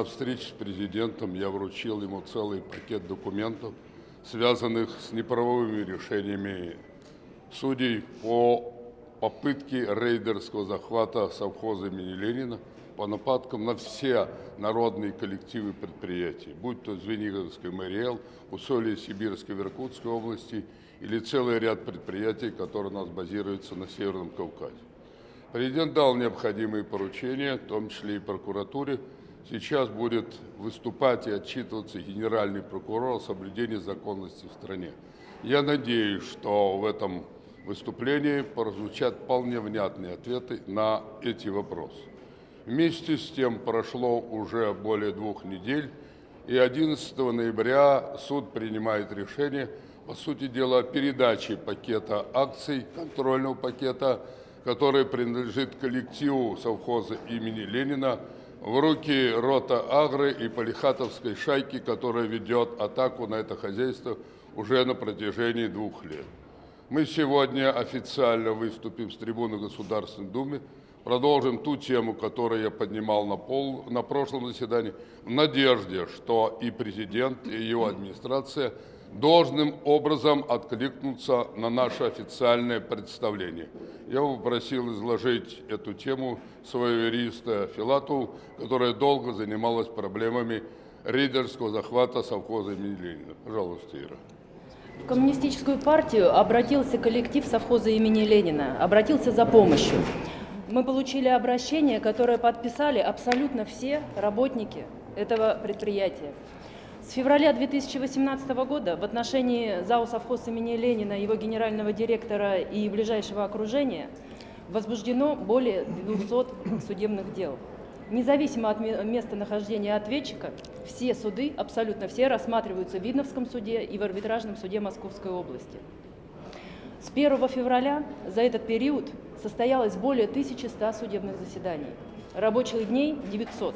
на встрече с президентом я вручил ему целый пакет документов, связанных с неправовыми решениями судей по попытке рейдерского захвата совхоза имени Ленина по нападкам на все народные коллективы предприятий, будь то Звениговский МРЛ, Усолье Сибирской в Иркутской области или целый ряд предприятий, которые у нас базируются на Северном Кавказе. Президент дал необходимые поручения, в том числе и прокуратуре. Сейчас будет выступать и отчитываться генеральный прокурор о соблюдении законности в стране. Я надеюсь, что в этом выступлении прозвучат вполне внятные ответы на эти вопросы. Вместе с тем прошло уже более двух недель, и 11 ноября суд принимает решение, по сути дела, о передаче пакета акций, контрольного пакета который принадлежит коллективу совхоза имени Ленина, в руки рота Агры и Полихатовской шайки, которая ведет атаку на это хозяйство уже на протяжении двух лет. Мы сегодня официально выступим с трибуны Государственной Думы, продолжим ту тему, которую я поднимал на, пол, на прошлом заседании, в надежде, что и президент, и его администрация – должным образом откликнуться на наше официальное представление. Я попросил изложить эту тему своего юриста Филату, которая долго занималась проблемами рейдерского захвата совхоза имени Ленина. Пожалуйста, Ира. В коммунистическую партию обратился коллектив совхоза имени Ленина, обратился за помощью. Мы получили обращение, которое подписали абсолютно все работники этого предприятия. С февраля 2018 года в отношении ЗАО «Совхоз» имени Ленина, его генерального директора и ближайшего окружения возбуждено более 200 судебных дел. Независимо от местонахождения ответчика, все суды, абсолютно все, рассматриваются в Видновском суде и в арбитражном суде Московской области. С 1 февраля за этот период состоялось более 1100 судебных заседаний. Рабочих дней – 900.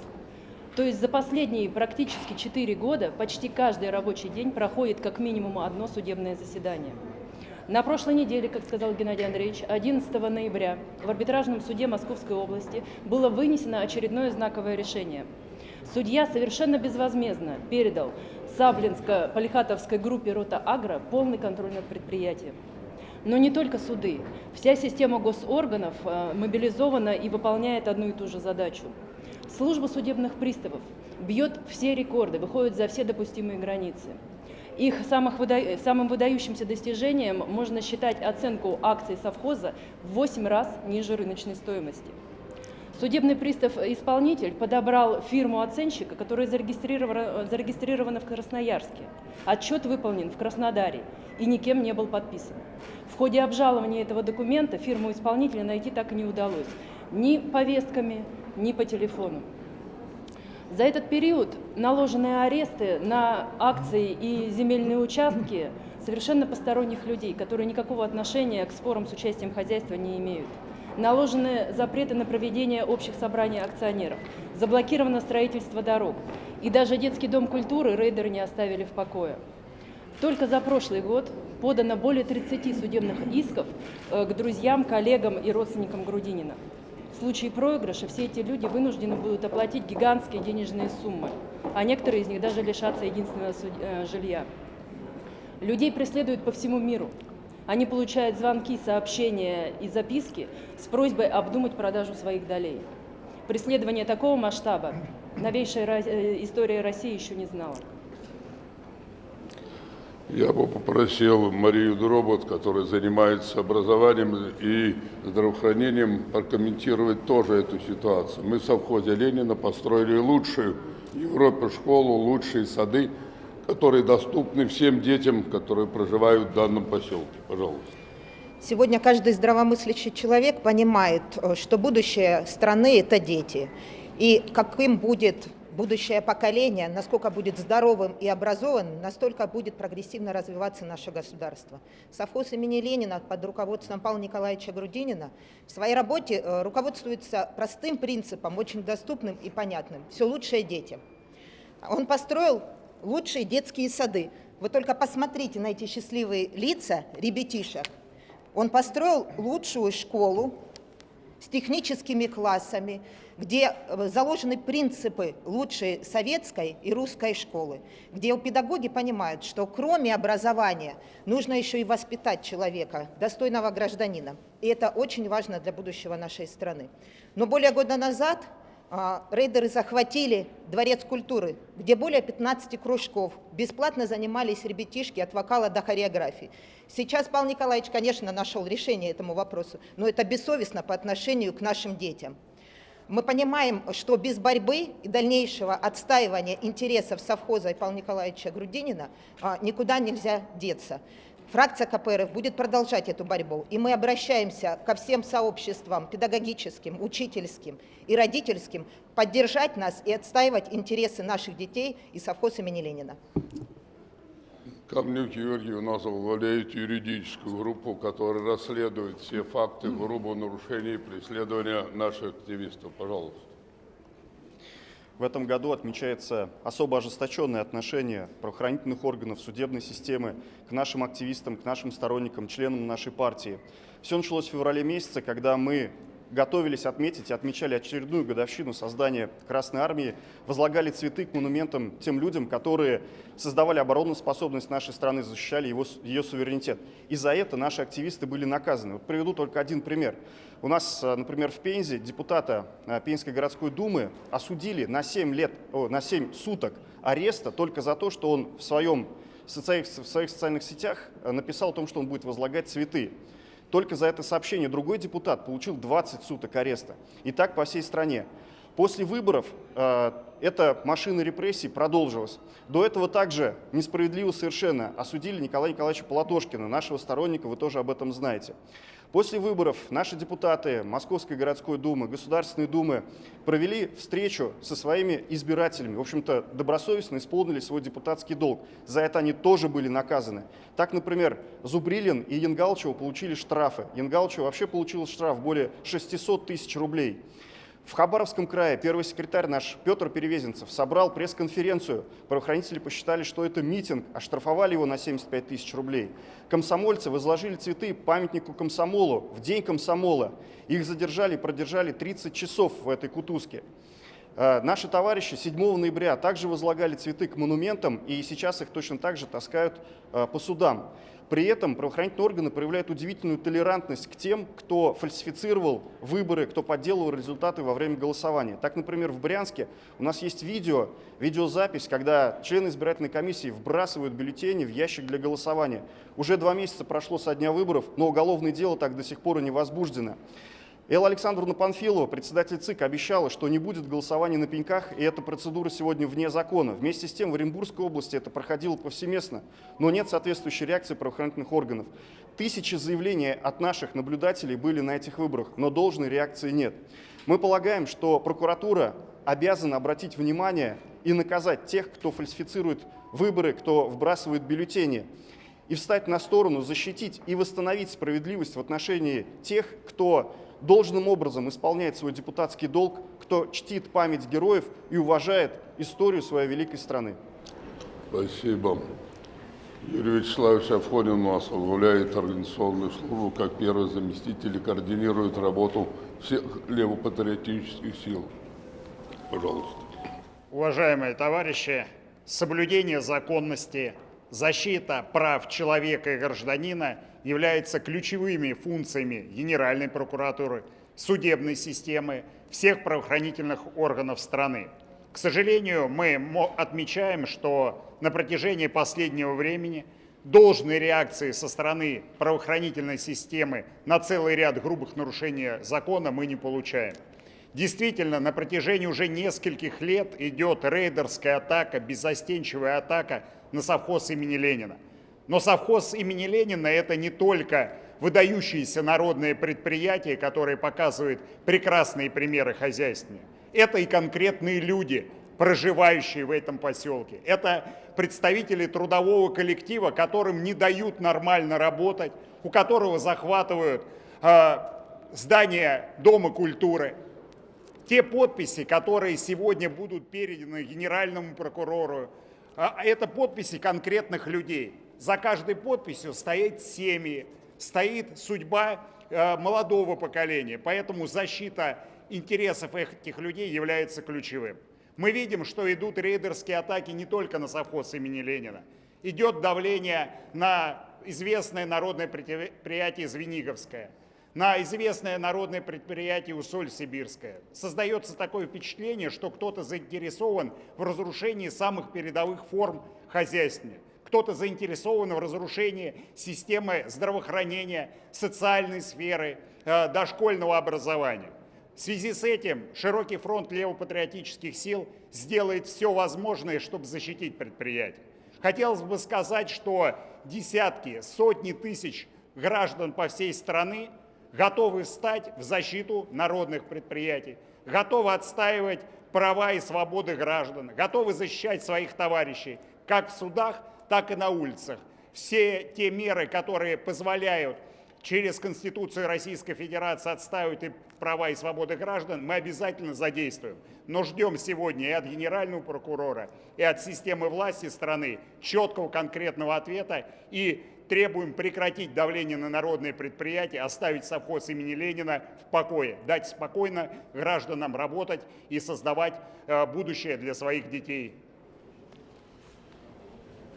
То есть за последние практически 4 года почти каждый рабочий день проходит как минимум одно судебное заседание. На прошлой неделе, как сказал Геннадий Андреевич, 11 ноября в арбитражном суде Московской области было вынесено очередное знаковое решение. Судья совершенно безвозмездно передал Саблинско-Полихатовской группе «Рота Агро» полный контроль над предприятием. Но не только суды. Вся система госорганов э, мобилизована и выполняет одну и ту же задачу – Служба судебных приставов бьет все рекорды, выходит за все допустимые границы. Их самых выда... самым выдающимся достижением можно считать оценку акций совхоза в 8 раз ниже рыночной стоимости. Судебный пристав-исполнитель подобрал фирму оценщика, которая зарегистрирована, зарегистрирована в Красноярске. Отчет выполнен в Краснодаре и никем не был подписан. В ходе обжалования этого документа фирму исполнителя найти так и не удалось. Ни повестками, ни по телефону. За этот период наложены аресты на акции и земельные участки совершенно посторонних людей, которые никакого отношения к спорам с участием хозяйства не имеют. Наложены запреты на проведение общих собраний акционеров, заблокировано строительство дорог. И даже детский дом культуры рейдеры не оставили в покое. Только за прошлый год подано более 30 судебных исков э, к друзьям, коллегам и родственникам Грудинина. В случае проигрыша все эти люди вынуждены будут оплатить гигантские денежные суммы, а некоторые из них даже лишатся единственного э, жилья. Людей преследуют по всему миру. Они получают звонки, сообщения и записки с просьбой обдумать продажу своих долей. Преследование такого масштаба новейшая э, история России еще не знала. Я бы попросил Марию Дробот, которая занимается образованием и здравоохранением, прокомментировать тоже эту ситуацию. Мы в совхозе Ленина построили лучшую в Европе школу, лучшие сады, которые доступны всем детям, которые проживают в данном поселке. Пожалуйста. Сегодня каждый здравомыслящий человек понимает, э, что будущее страны – это дети. И каким будет будущее поколение, насколько будет здоровым и образованным, настолько будет прогрессивно развиваться наше государство. Совхоз имени Ленина под руководством Павла Николаевича Грудинина в своей работе э, руководствуется простым принципом, очень доступным и понятным. Все лучшее детям. Он построил лучшие детские сады. Вы только посмотрите на эти счастливые лица ребятишек. Он построил лучшую школу, с техническими классами, где э, заложены принципы лучшей советской и русской школы, где педагоги понимают, что кроме образования нужно еще и воспитать человека, достойного гражданина. И это очень важно для будущего нашей страны. Но более года назад рейдеры захватили Дворец культуры, где более 15 кружков бесплатно занимались ребятишки от вокала до хореографии. Сейчас Павел Николаевич, конечно, нашел решение этому вопросу, но это бессовестно по отношению к нашим детям. Мы понимаем, что без борьбы и дальнейшего отстаивания интересов совхоза и Павла Николаевича Грудинина а, никуда нельзя деться. Фракция КПРФ будет продолжать эту борьбу, и мы обращаемся ко всем сообществам педагогическим, учительским и родительским поддержать нас и отстаивать интересы наших детей и совхоз имени Ленина. Камнюк Георгий у нас возглавляет юридическую группу, которая расследует все факты грубого нарушения и преследования наших активистов. Пожалуйста. В этом году отмечается особо ожесточенное отношение правоохранительных органов судебной системы к нашим активистам, к нашим сторонникам, членам нашей партии. Все началось в феврале месяце, когда мы готовились отметить и отмечали очередную годовщину создания Красной Армии, возлагали цветы к монументам тем людям, которые создавали обороноспособность нашей страны, защищали его, ее суверенитет. И за это наши активисты были наказаны. Вот приведу только один пример. У нас, э, например, в Пензе депутата э, Пензенской городской думы осудили на 7, лет, о, на 7 суток ареста только за то, что он в, своем, в, своих, социальных сетях э, написал о том, что он будет возлагать цветы. Только за это сообщение другой депутат получил 20 суток ареста. И так по всей стране. После выборов э, эта машина репрессий продолжилась. До этого также несправедливо совершенно осудили Николая Николаевича Полатошкина, нашего сторонника, вы тоже об этом знаете. После выборов наши депутаты Московской городской думы, Государственной думы провели встречу со своими избирателями. В общем-то, добросовестно исполнили свой депутатский долг. За это они тоже были наказаны. Так, например, Зубрилин и Янгалчева получили штрафы. Янгалчева вообще получил штраф более 600 тысяч рублей. В Хабаровском крае первый секретарь наш Петр Перевезенцев собрал пресс-конференцию. Правоохранители посчитали, что это митинг, оштрафовали его на 75 тысяч рублей. Комсомольцы возложили цветы памятнику комсомолу в день комсомола. Их задержали и продержали 30 часов в этой кутузке. Э, наши товарищи 7 ноября также возлагали цветы к монументам, и сейчас их точно так же таскают э, по судам. При этом правоохранительные органы проявляют удивительную толерантность к тем, кто фальсифицировал выборы, кто подделывал результаты во время голосования. Так, например, в Брянске у нас есть видео, видеозапись, когда члены избирательной комиссии вбрасывают бюллетени в ящик для голосования. Уже два месяца прошло со дня выборов, но уголовное дело так до сих пор и не возбуждено. Элла Александровна Панфилова, председатель ЦИК, обещала, что не будет голосования на пеньках, и эта процедура сегодня вне закона. Вместе с тем в Оренбургской области это проходило повсеместно, но нет соответствующей реакции правоохранительных органов. Тысячи заявлений от наших наблюдателей были на этих выборах, но должной реакции нет. Мы полагаем, что прокуратура обязана обратить внимание и наказать тех, кто фальсифицирует выборы, кто вбрасывает бюллетени и встать на сторону, защитить и восстановить справедливость в отношении тех, кто должным образом исполняет свой депутатский долг, кто чтит память героев и уважает историю своей великой страны. Спасибо. Юрий Вячеславович Афонин у нас возглавляет организационную службу, как первый заместитель и координирует работу всех левопатриотических сил. Пожалуйста. Уважаемые товарищи, соблюдение законности, защита прав человека и гражданина – являются ключевыми функциями Генеральной прокуратуры, судебной системы, всех правоохранительных органов страны. К сожалению, мы отмечаем, что на протяжении последнего времени должной реакции со стороны правоохранительной системы на целый ряд грубых нарушений закона мы не получаем. Действительно, на протяжении уже нескольких лет идет рейдерская атака, беззастенчивая атака на совхоз имени Ленина. Но совхоз имени Ленина – это не только выдающиеся народные предприятия, которые показывают прекрасные примеры хозяйствования. Это и конкретные люди, проживающие в этом поселке. Это представители трудового коллектива, которым не дают нормально работать, у которого захватывают э, здание Дома культуры. Те подписи, которые сегодня будут переданы генеральному прокурору, э, это подписи конкретных людей. За каждой подписью стоит семьи, стоит судьба э, молодого поколения. Поэтому защита интересов этих людей является ключевым. Мы видим, что идут рейдерские атаки не только на совхоз имени Ленина. Идет давление на известное народное предприятие Звениговское, на известное народное предприятие Усоль-Сибирское. Создается такое впечатление, что кто-то заинтересован в разрушении самых передовых форм хозяйствования. Кто-то заинтересован в разрушении системы здравоохранения, социальной сферы, э, дошкольного образования. В связи с этим широкий фронт левопатриотических сил сделает все возможное, чтобы защитить предприятие. Хотелось бы сказать, что десятки, сотни тысяч граждан по всей стране готовы встать в защиту народных предприятий, готовы отстаивать права и свободы граждан, готовы защищать своих товарищей как в судах, так и на улицах. Все те меры, которые позволяют через Конституцию Российской Федерации отстаивать и права и свободы граждан, мы обязательно задействуем. Но ждем сегодня и от генерального прокурора, и от системы власти страны четкого конкретного ответа и требуем прекратить давление на народные предприятия, оставить совхоз имени Ленина в покое, дать спокойно гражданам работать и создавать э, будущее для своих детей.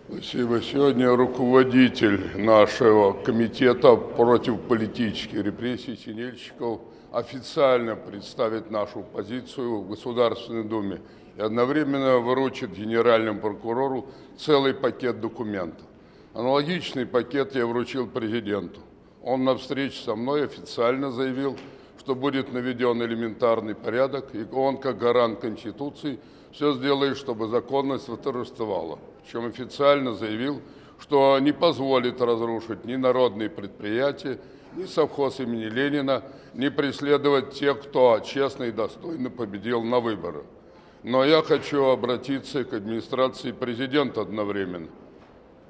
Спасибо. Сегодня руководитель нашего комитета против политических репрессий Синельщиков официально представит нашу позицию в Государственной Думе и одновременно выручит генеральному прокурору целый пакет документов. Аналогичный пакет я вручил президенту. Он на встрече со мной официально заявил, что будет наведен элементарный порядок, и он, как гарант Конституции, все сделает, чтобы законность восторжествовала чем официально заявил, что не позволит разрушить ни народные предприятия, ни совхоз имени Ленина, ни преследовать тех, кто честно и достойно победил на выборах. Но я хочу обратиться к администрации президента одновременно.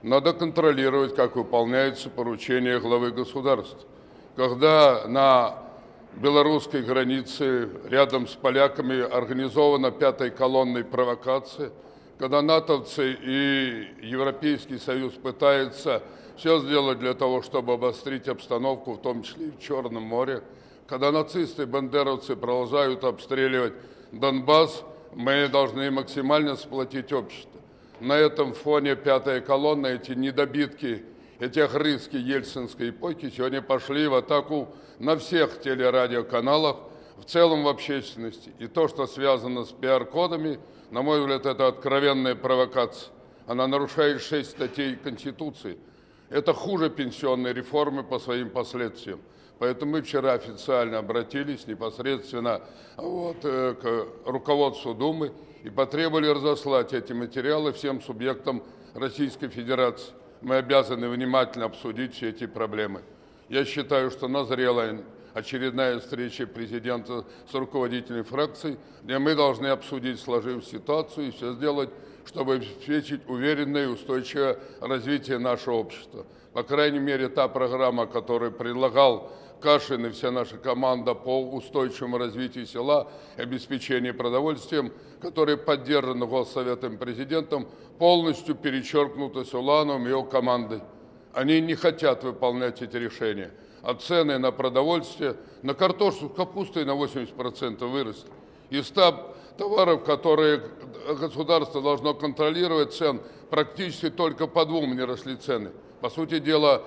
Надо контролировать, как выполняются поручения главы государства. Когда на белорусской границе рядом с поляками организована пятой колонной провокация – когда натовцы и Европейский Союз пытаются все сделать для того, чтобы обострить обстановку, в том числе и в Черном море, когда нацисты и бандеровцы продолжают обстреливать Донбасс, мы должны максимально сплотить общество. На этом фоне пятая колонна, эти недобитки, эти огрызки ельцинской эпохи сегодня пошли в атаку на всех телерадиоканалах, в целом в общественности. И то, что связано с пиар-кодами – на мой взгляд, это откровенная провокация. Она нарушает шесть статей Конституции. Это хуже пенсионной реформы по своим последствиям. Поэтому мы вчера официально обратились непосредственно вот, э, к руководству Думы и потребовали разослать эти материалы всем субъектам Российской Федерации. Мы обязаны внимательно обсудить все эти проблемы. Я считаю, что назрела очередная встреча президента с руководителями фракций, где мы должны обсудить сложившуюся ситуацию и все сделать, чтобы обеспечить уверенное и устойчивое развитие нашего общества. По крайней мере, та программа, которую предлагал Кашин и вся наша команда по устойчивому развитию села и обеспечению продовольствием, которая поддержана Госсоветом президентом, полностью перечеркнута Сулановым и его командой. Они не хотят выполнять эти решения а цены на продовольствие, на картошку с капустой на 80% выросли. Из 100 товаров, которые государство должно контролировать цен, практически только по двум не росли цены. По сути дела,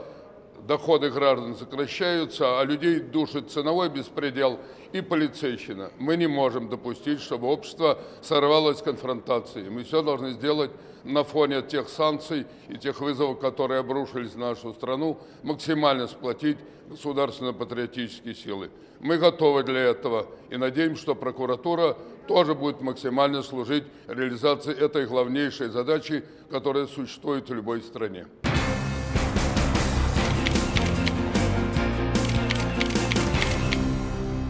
доходы граждан сокращаются, а людей душит ценовой беспредел и полицейщина. Мы не можем допустить, чтобы общество сорвалось с конфронтацией. Мы все должны сделать на фоне тех санкций и тех вызовов, которые обрушились на нашу страну, максимально сплотить государственно-патриотические силы. Мы готовы для этого и надеемся, что прокуратура тоже будет максимально служить реализации этой главнейшей задачи, которая существует в любой стране.